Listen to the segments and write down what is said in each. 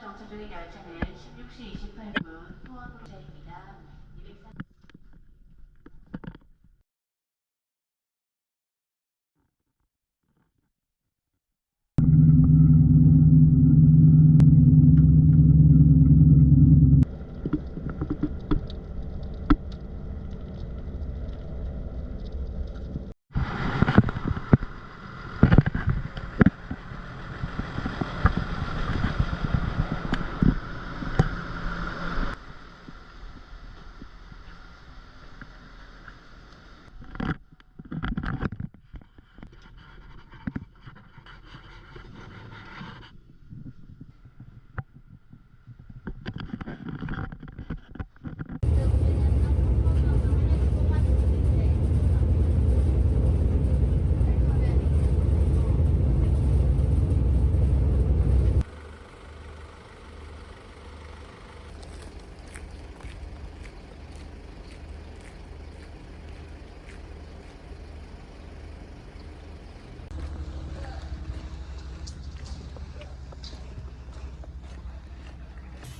정차 중인 열차는 16시 28분 포항으로 차입니다. 204...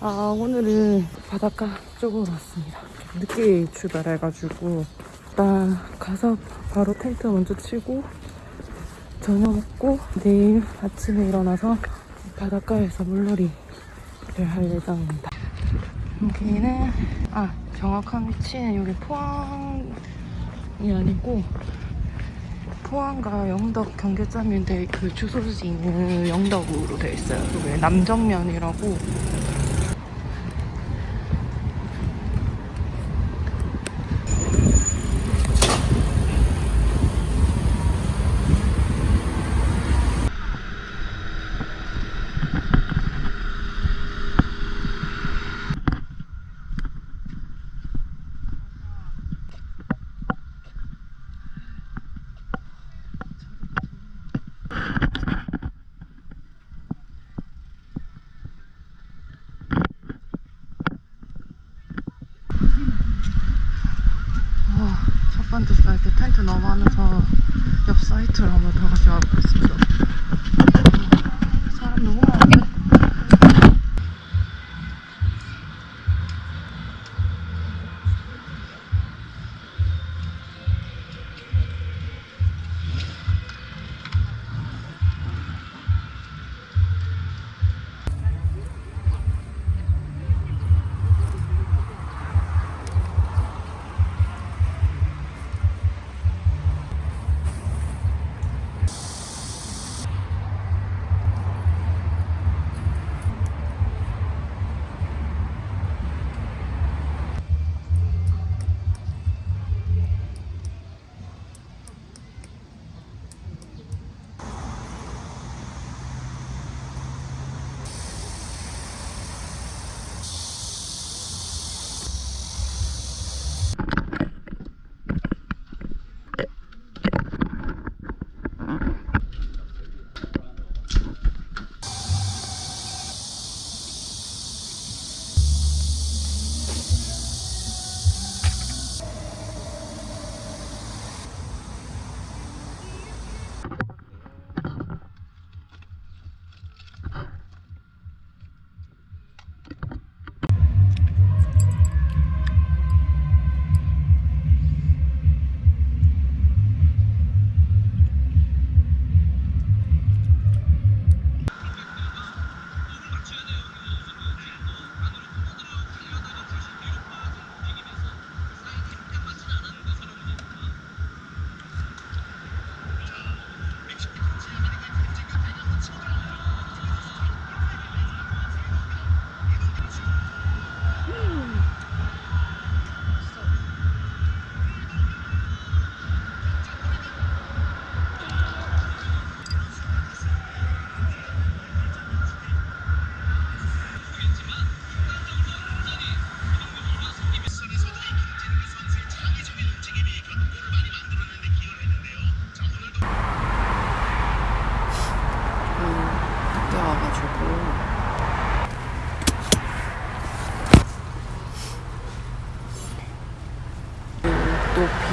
아 오늘은 바닷가 쪽으로 왔습니다. 늦게 출발해가지고 일단 가서 바로 텐트 먼저 치고 저녁 먹고 내일 아침에 일어나서 바닷가에서 물놀이를 할 예정입니다. 여기는 아 정확한 위치는 여기 포항이 아니고 포항과 영덕 경계점인데 그 주소지는 영덕으로 되어 있어요. 그게 남정면이라고 와, 첫 번째 많아서 옆 사이트를 한번 다 같이 와보겠습니다.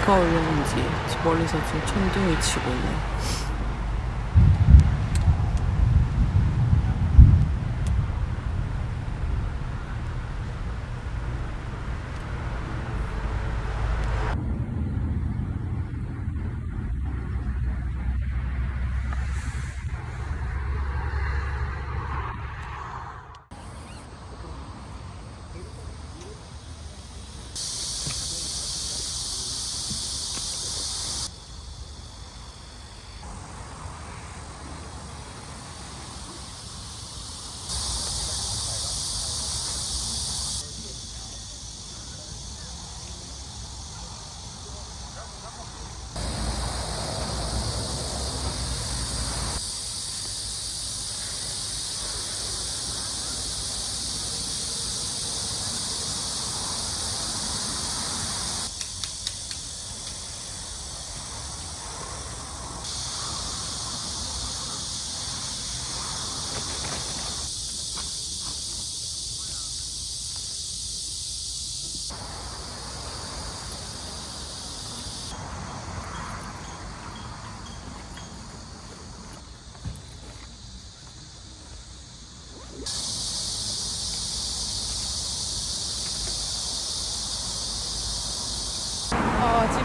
비가 올려는지 멀리서 지금 천둥이 치고 있네.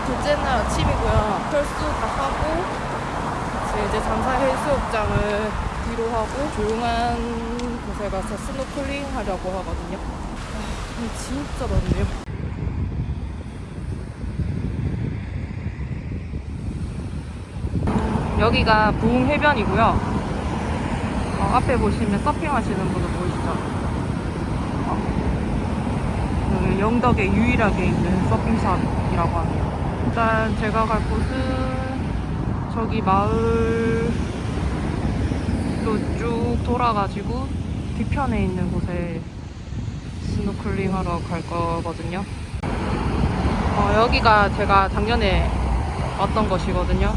둘째 날 아침이고요. 철수 다 하고 이제, 이제 잠사 해수욕장을 뒤로 하고 조용한 곳에 가서 스노클링 하려고 하거든요. 아, 진짜 덥네요. 여기가 부흥 해변이고요. 어, 앞에 보시면 서핑하시는 분들 보이시죠? 어, 영덕에 유일하게 있는 서핑샵이라고 합니다. 일단 제가 갈 곳은 저기 마을로 쭉 돌아가지고 뒤편에 있는 곳에 스노클링 하러 갈 거거든요. 어, 여기가 제가 작년에 왔던 곳이거든요.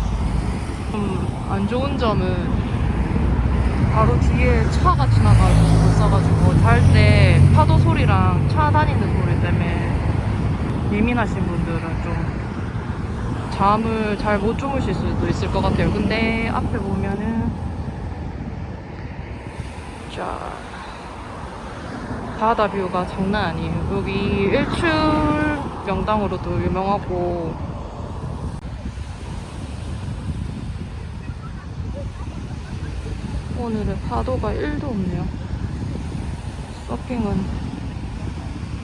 좀 안 좋은 점은 바로 뒤에 차가 지나가지고 있어가지고 잘 때 파도 소리랑 차 다니는 소리 때문에 예민하신 좀 잠을 잘 못 주무실 수도 있을 것 같아요. 근데 앞에 보면은 자 바다 뷰가 장난 아니에요. 여기 일출 명당으로도 유명하고 오늘은 파도가 1도 없네요. 서핑은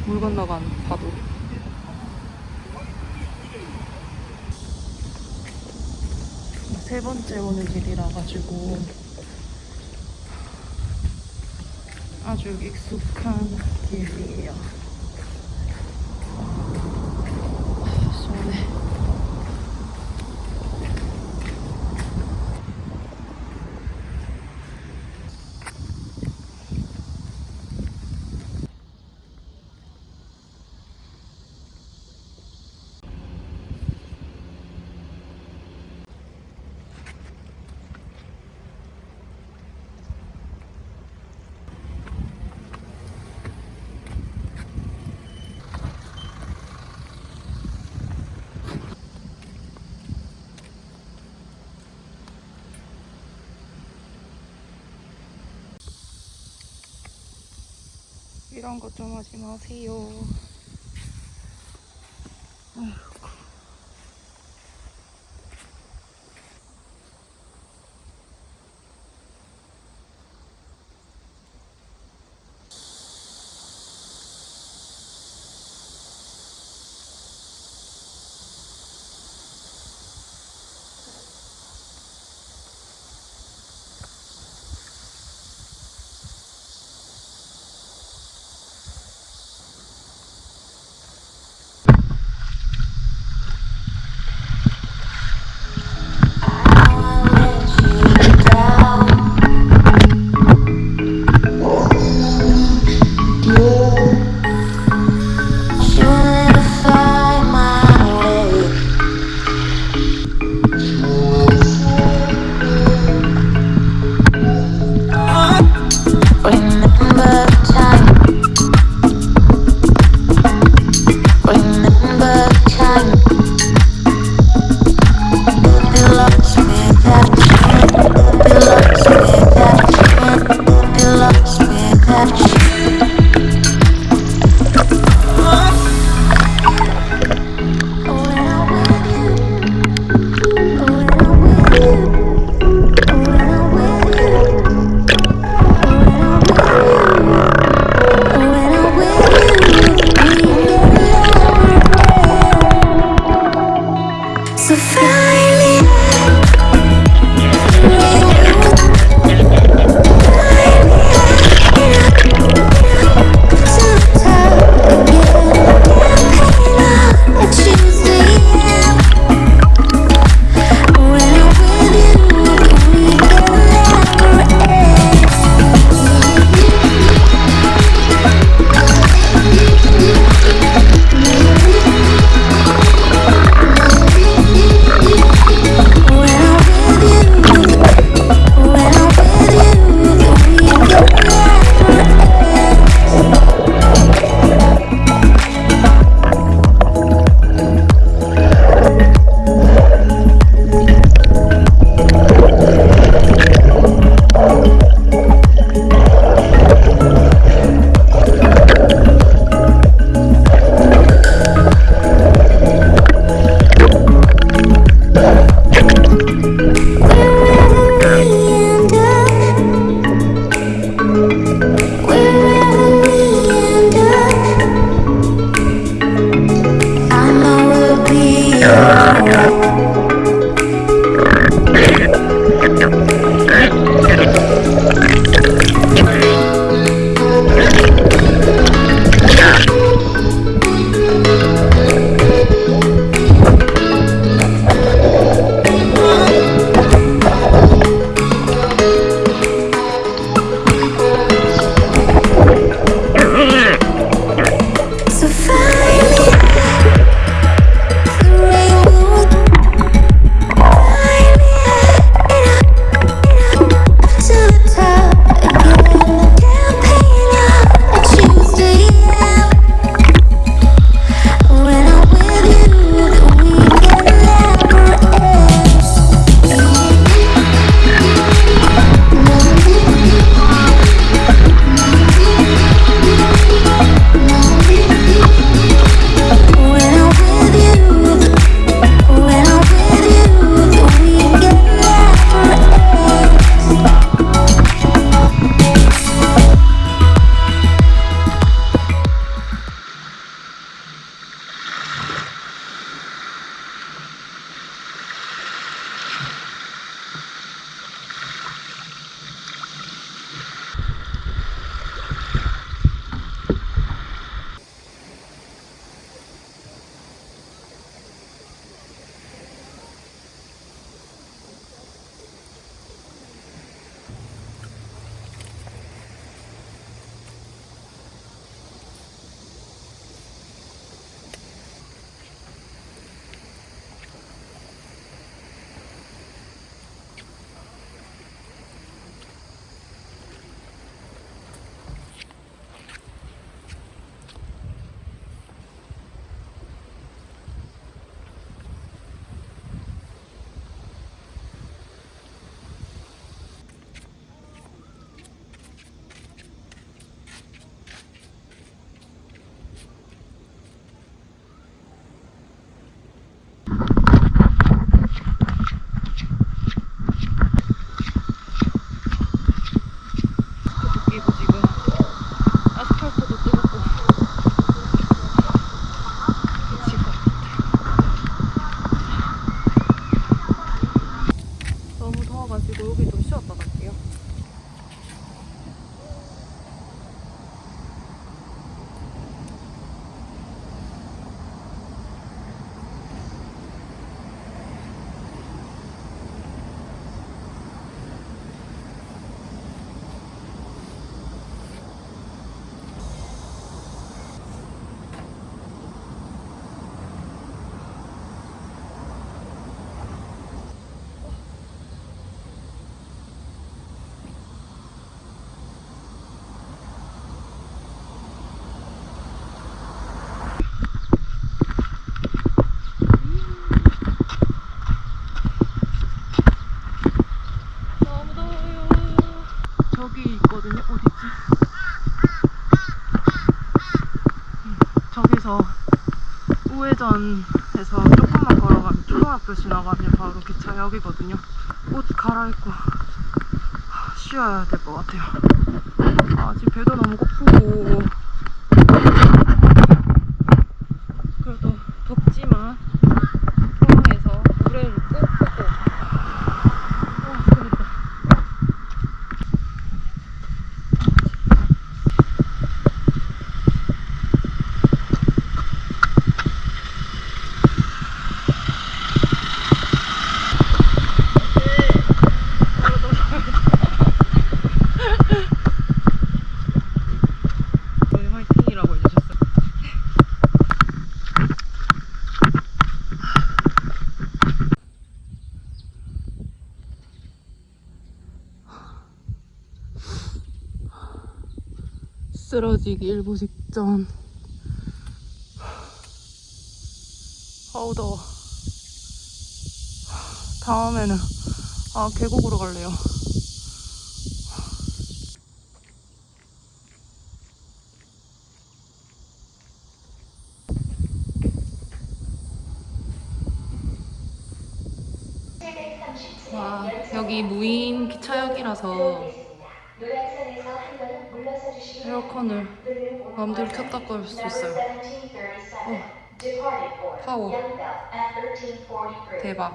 물 건너간 파도. 세 번째 오는 길이라 가지고 아주 익숙한 길이에요. 아, 시원해. 이런 것좀 하지 마세요. 우회전해서 조금만 걸어가면 초등학교 지나가면 바로 기차역이거든요. 옷 갈아입고 하, 쉬어야 될 것 같아요. 아, 지금 배도 너무 고프고 그래도 덥지만 포항에서 노래를 꼭 보고 어, 그러니까. 저희 화이팅이라고 해주셨어요. 쓰러지기 일보 직전. 아우 더워. 다음에는 아 계곡으로 갈래요. 와 여기 무인 기차역이라서 에어컨을. 마음대로 켰다 끌수 있어요. 파워. 대박.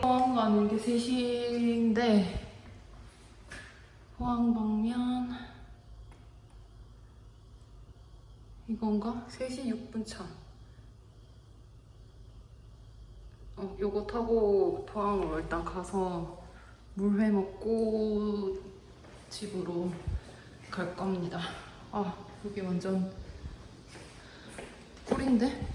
포항 가는 게 3시인데 포항 방면 이건가? 3시 6분 차. 어, 요거 타고 포항으로 일단 가서 물회 먹고 집으로 갈 겁니다. 아, 여기 완전 꿀인데?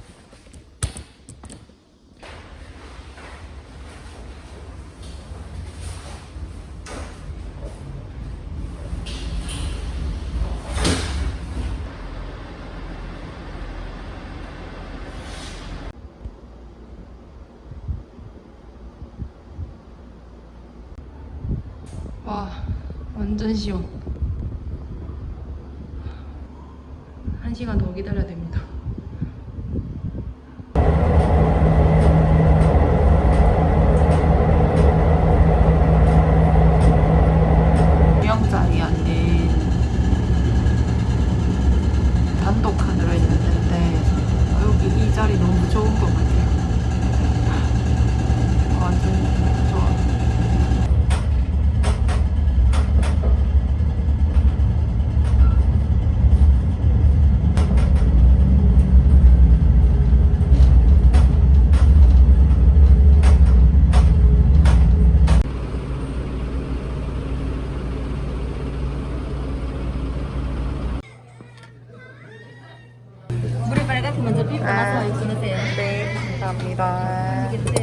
와, 시원. 한 시간 더 기다려야 됩니다. 영 자리 아닌 단독 칸으로 있는데 여기 이 자리 너무 좋은 것 같아요. 완전 좋아. 물이 빨갛게 먼저 피고 나서 입고 넣으세요. 네, 감사합니다.